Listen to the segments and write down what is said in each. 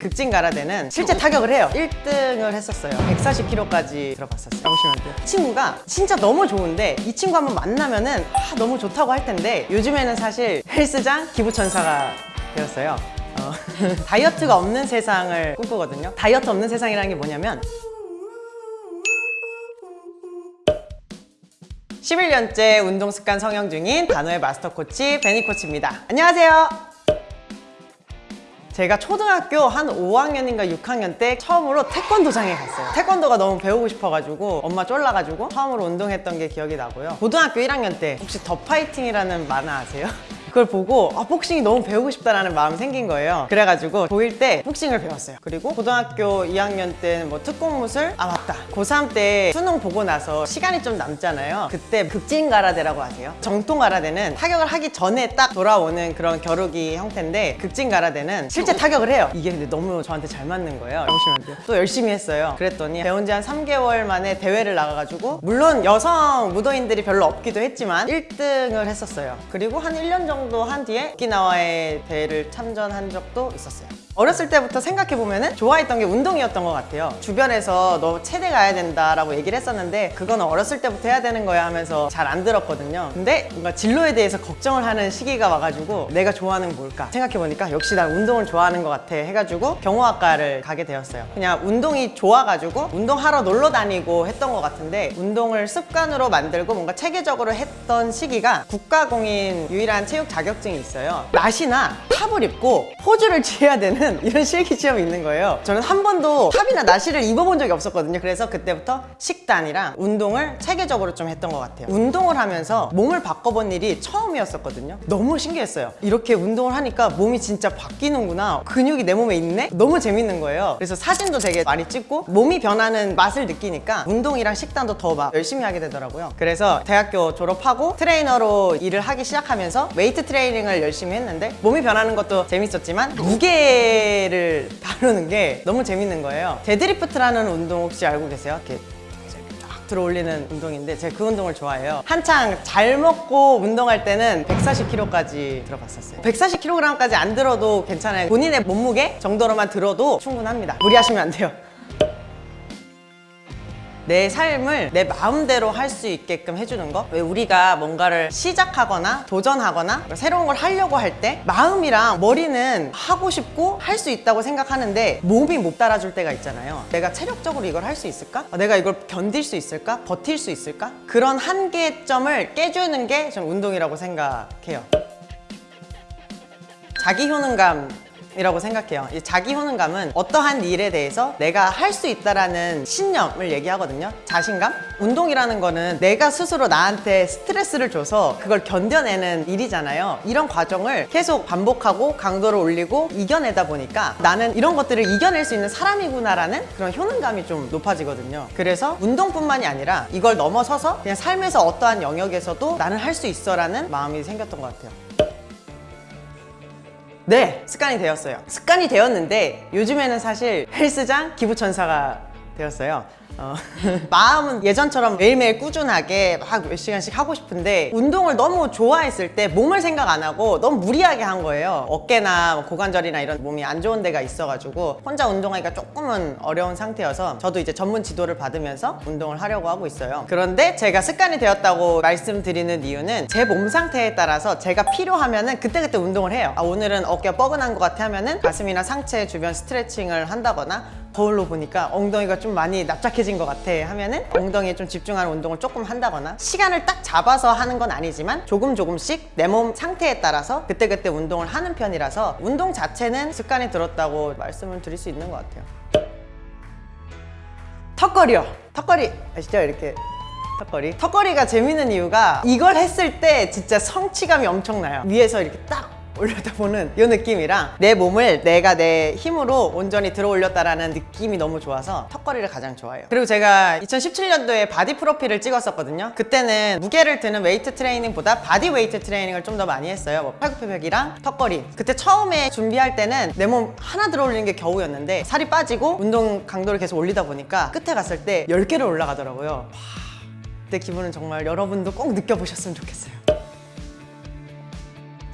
극진 가라데는 실제 타격을 해요. 1등을 했었어요. 140kg까지 들어봤었어요. 보시면 돼요 친구가 진짜 너무 좋은데 이 친구 한번 만나면 은 아, 너무 좋다고 할 텐데 요즘에는 사실 헬스장 기부천사가 되었어요. 어, 다이어트가 없는 세상을 꿈꾸거든요. 다이어트 없는 세상이라는 게 뭐냐면 11년째 운동 습관 성형 중인 단호의 마스터 코치 베니 코치입니다. 안녕하세요 제가 초등학교 한 5학년인가 6학년 때 처음으로 태권도장에 갔어요 태권도가 너무 배우고 싶어가지고 엄마 쫄라가지고 처음으로 운동했던 게 기억이 나고요 고등학교 1학년 때 혹시 더 파이팅이라는 만화 아세요? 그걸 보고 아, 복싱이 너무 배우고 싶다라는 마음이 생긴 거예요. 그래가지고 고1 때 복싱을 배웠어요. 그리고 고등학교 2학년 때는 뭐 특공무술? 아 맞다. 고3 때 수능 보고 나서 시간이 좀 남잖아요. 그때 극진 가라데라고 하세요. 정통 가라데는 타격을 하기 전에 딱 돌아오는 그런 겨루기 형태인데 극진 가라데는 실제 타격을 해요. 이게 근데 너무 저한테 잘 맞는 거예요. 보시면 돼요. 또 열심히 했어요. 그랬더니 배운 지 한 3개월 만에 대회를 나가가지고 물론 여성 무도인들이 별로 없기도 했지만 1등을 했었어요. 그리고 한 1년 정도 한 뒤에 오키나와의 대회를 참전한 적도 있었어요 어렸을 때부터 생각해보면 좋아했던 게 운동이었던 것 같아요. 주변에서 너 체대 가야 된다라고 얘기를 했었는데 그거는 어렸을 때부터 해야 되는 거야 하면서 잘 안 들었거든요. 근데 뭔가 진로에 대해서 걱정을 하는 시기가 와가지고 내가 좋아하는 게 뭘까 생각해보니까 역시 난 운동을 좋아하는 것 같아 해가지고 경호학과를 가게 되었어요. 그냥 운동이 좋아가지고 운동하러 놀러 다니고 했던 것 같은데 운동을 습관으로 만들고 뭔가 체계적으로 했던 시기가 국가공인 유일한 체육 자격증이 있어요. 나시나 탑을 입고 포즈를 취해야 되는 이런 실기 시험이 있는 거예요. 저는 한 번도 탑이나 나시를 입어본 적이 없었거든요. 그래서 그때부터 식단이랑 운동을 체계적으로 좀 했던 것 같아요. 운동을 하면서 몸을 바꿔본 일이 처음이었었거든요. 너무 신기했어요. 이렇게 운동을 하니까 몸이 진짜 바뀌는구나. 근육이 내 몸에 있네? 너무 재밌는 거예요. 그래서 사진도 되게 많이 찍고 몸이 변하는 맛을 느끼니까 운동이랑 식단도 더 막 열심히 하게 되더라고요. 그래서 대학교 졸업하고 트레이너로 일을 하기 시작하면서 웨이트 트레이닝을 열심히 했는데 몸이 변하는 것도 재밌었지만 무게 를 다루는 게 너무 재밌는 거예요. 데드리프트라는 운동 혹시 알고 계세요? 이렇게 쫙 들어올리는 운동인데 제가 그 운동을 좋아해요. 한창 잘 먹고 운동할 때는 140kg까지 들어봤었어요. 140kg까지 안 들어도 괜찮아요. 본인의 몸무게 정도로만 들어도 충분합니다. 무리하시면 안 돼요 내 삶을 내 마음대로 할 수 있게끔 해주는 거? 왜 우리가 뭔가를 시작하거나 도전하거나 새로운 걸 하려고 할 때 마음이랑 머리는 하고 싶고 할 수 있다고 생각하는데 몸이 못 따라줄 때가 있잖아요 내가 체력적으로 이걸 할 수 있을까? 아, 내가 이걸 견딜 수 있을까? 버틸 수 있을까? 그런 한계점을 깨주는 게전 운동이라고 생각해요 자기 효능감 이라고 생각해요. 이 자기 효능감은 어떠한 일에 대해서 내가 할 수 있다라는 신념을 얘기하거든요. 자신감? 운동이라는 거는 내가 스스로 나한테 스트레스를 줘서 그걸 견뎌내는 일이잖아요. 이런 과정을 계속 반복하고 강도를 올리고 이겨내다 보니까 나는 이런 것들을 이겨낼 수 있는 사람이구나라는 그런 효능감이 좀 높아지거든요. 그래서 운동뿐만이 아니라 이걸 넘어서서 그냥 삶에서 어떠한 영역에서도 나는 할 수 있어 라는 마음이 생겼던 것 같아요 네, 습관이 되었어요. 습관이 되었는데 요즘에는 사실 헬스장 기부천사가 되었어요. 어, 마음은 예전처럼 매일매일 꾸준하게 막 몇 시간씩 하고 싶은데 운동을 너무 좋아했을 때 몸을 생각 안 하고 너무 무리하게 한 거예요. 어깨나 뭐 고관절이나 이런 몸이 안 좋은 데가 있어가지고 혼자 운동하기가 조금은 어려운 상태여서 저도 이제 전문 지도를 받으면서 운동을 하려고 하고 있어요. 그런데 제가 습관이 되었다고 말씀드리는 이유는 제 몸 상태에 따라서 제가 필요하면 은 그때그때 운동을 해요. 아, 오늘은 어깨가 뻐근한 것 같아 하면 은 가슴이나 상체 주변 스트레칭을 한다거나 거울로 보니까 엉덩이가 좀 많이 납작해진 것 같아 하면은 엉덩이에 좀 집중하는 운동을 조금 한다거나 시간을 딱 잡아서 하는 건 아니지만 조금 조금씩 내 몸 상태에 따라서 그때그때 운동을 하는 편이라서 운동 자체는 습관이 들었다고 말씀을 드릴 수 있는 것 같아요. 턱걸이요. 턱걸이. 아시죠? 이렇게 턱걸이. 턱걸이가 재밌는 이유가 이걸 했을 때 진짜 성취감이 엄청나요. 위에서 이렇게 딱 올렸다 보는 이 느낌이랑 내 몸을 내가 내 힘으로 온전히 들어 올렸다라는 느낌이 너무 좋아서 턱걸이를 가장 좋아해요. 그리고 제가 2017년도에 바디 프로필을 찍었었거든요. 그때는 무게를 드는 웨이트 트레이닝보다 바디 웨이트 트레이닝을 좀 더 많이 했어요. 뭐 팔굽혀펴기랑 턱걸이. 그때 처음에 준비할 때는 내 몸 하나 들어 올리는 게 겨우였는데 살이 빠지고 운동 강도를 계속 올리다 보니까 끝에 갔을 때 10개를 올라가더라고요. 와, 그때 기분은 정말 여러분도 꼭 느껴보셨으면 좋겠어요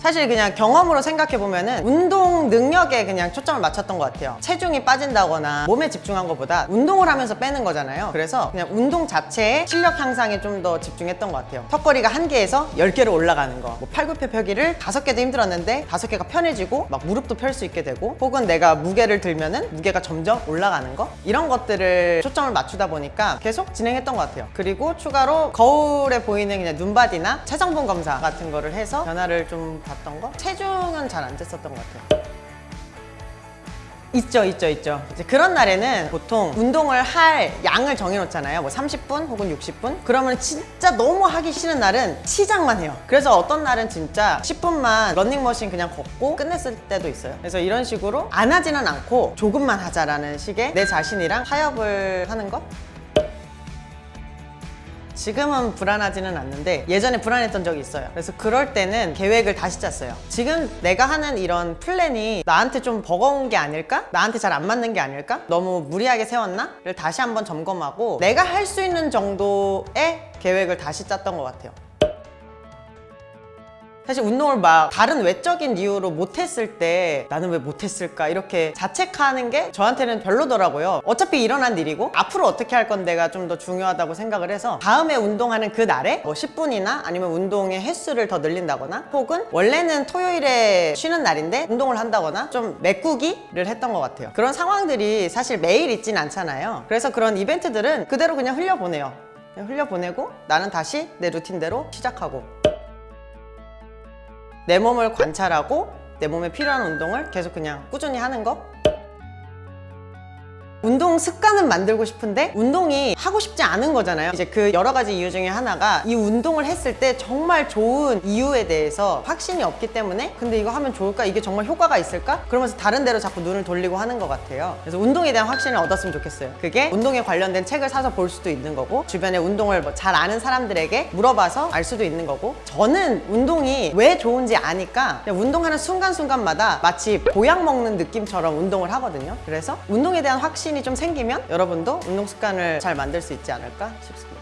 사실 그냥 경험으로 생각해 보면은 운동 능력에 그냥 초점을 맞췄던 것 같아요. 체중이 빠진다거나 몸에 집중한 것보다 운동을 하면서 빼는 거잖아요. 그래서 그냥 운동 자체에 실력 향상에 좀 더 집중했던 것 같아요. 턱걸이가 한 개에서 열 개로 올라가는 거. 뭐 팔굽혀 펴기를 다섯 개도 힘들었는데 다섯 개가 편해지고 막 무릎도 펼 수 있게 되고 혹은 내가 무게를 들면 은 무게가 점점 올라가는 거 이런 것들을 초점을 맞추다 보니까 계속 진행했던 것 같아요. 그리고 추가로 거울에 보이는 그냥 눈바디나 체성분 검사 같은 거를 해서 변화를 좀 봤던 거. 체중은 잘 안 쟀었던 것 같아요. 있죠, 있죠, 있죠. 이제 그런 날에는 보통 운동을 할 양을 정해놓잖아요. 뭐 30분 혹은 60분? 그러면 진짜 너무 하기 싫은 날은 시작만 해요. 그래서 어떤 날은 진짜 10분만 런닝머신 그냥 걷고 끝냈을 때도 있어요. 그래서 이런 식으로 안 하지는 않고 조금만 하자라는 식의 내 자신이랑 타협을 하는 것? 지금은 불안하지는 않는데 예전에 불안했던 적이 있어요. 그래서 그럴 때는 계획을 다시 짰어요. 지금 내가 하는 이런 플랜이 나한테 좀 버거운 게 아닐까? 나한테 잘 안 맞는 게 아닐까? 너무 무리하게 세웠나?를 다시 한번 점검하고 내가 할 수 있는 정도의 계획을 다시 짰던 것 같아요. 사실 운동을 막 다른 외적인 이유로 못했을 때 나는 왜 못했을까 이렇게 자책하는 게 저한테는 별로더라고요. 어차피 일어난 일이고 앞으로 어떻게 할 건데가 좀 더 중요하다고 생각을 해서 다음에 운동하는 그 날에 뭐 10분이나 아니면 운동의 횟수를 더 늘린다거나 혹은 원래는 토요일에 쉬는 날인데 운동을 한다거나 좀 메꾸기를 했던 것 같아요. 그런 상황들이 사실 매일 있진 않잖아요. 그래서 그런 이벤트들은 그대로 그냥 흘려보내요. 흘려보내고 나는 다시 내 루틴대로 시작하고 내 몸을 관찰하고 내 몸에 필요한 운동을 계속 그냥 꾸준히 하는 거 운동 습관은 만들고 싶은데 운동이 하고 싶지 않은 거잖아요 이제 그 여러 가지 이유 중에 하나가 이 운동을 했을 때 정말 좋은 이유에 대해서 확신이 없기 때문에 근데 이거 하면 좋을까? 이게 정말 효과가 있을까? 그러면서 다른 데로 자꾸 눈을 돌리고 하는 것 같아요 그래서 운동에 대한 확신을 얻었으면 좋겠어요 그게 운동에 관련된 책을 사서 볼 수도 있는 거고 주변에 운동을 뭐 잘 아는 사람들에게 물어봐서 알 수도 있는 거고 저는 운동이 왜 좋은지 아니까 운동하는 순간순간마다 마치 보약 먹는 느낌처럼 운동을 하거든요 그래서 운동에 대한 확신 이 좀 생기면 여러분도 운동 습관을 잘 만들 수 있지 않을까 싶습니다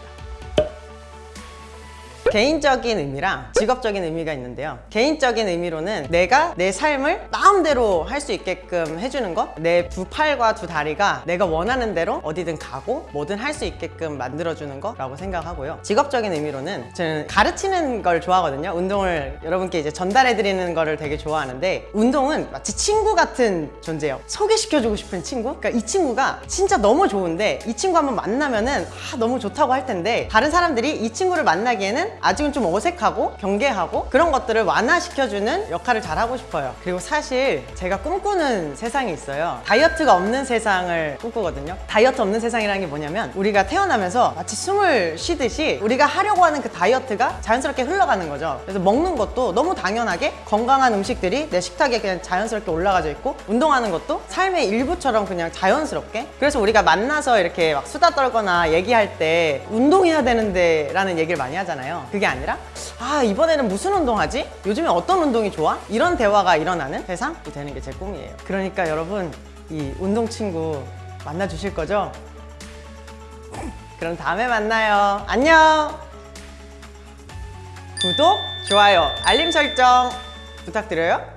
개인적인 의미랑 직업적인 의미가 있는데요. 개인적인 의미로는 내가 내 삶을 마음대로 할 수 있게끔 해주는 것, 내 두 팔과 두 다리가 내가 원하는 대로 어디든 가고 뭐든 할 수 있게끔 만들어주는 거라고 생각하고요. 직업적인 의미로는 저는 가르치는 걸 좋아하거든요. 운동을 여러분께 이제 전달해드리는 거를 되게 좋아하는데 운동은 마치 친구 같은 존재예요. 소개시켜주고 싶은 친구? 그러니까 이 친구가 진짜 너무 좋은데 이 친구 한번 만나면은 아, 너무 좋다고 할 텐데 다른 사람들이 이 친구를 만나기에는 아직은 좀 어색하고 경계하고 그런 것들을 완화시켜주는 역할을 잘 하고 싶어요. 그리고 사실 제가 꿈꾸는 세상이 있어요. 다이어트가 없는 세상을 꿈꾸거든요. 다이어트 없는 세상이라는 게 뭐냐면 우리가 태어나면서 마치 숨을 쉬듯이 우리가 하려고 하는 그 다이어트가 자연스럽게 흘러가는 거죠. 그래서 먹는 것도 너무 당연하게 건강한 음식들이 내 식탁에 그냥 자연스럽게 올라가져 있고 운동하는 것도 삶의 일부처럼 그냥 자연스럽게 그래서 우리가 만나서 이렇게 막 수다 떨거나 얘기할 때 운동해야 되는데 라는 얘기를 많이 하잖아요. 그게 아니라 아 이번에는 무슨 운동하지? 요즘에 어떤 운동이 좋아? 이런 대화가 일어나는 세상이 되는 게 제 꿈이에요. 그러니까 여러분 이 운동 친구 만나 주실 거죠? 그럼 다음에 만나요. 안녕. 구독, 좋아요, 알림 설정 부탁드려요.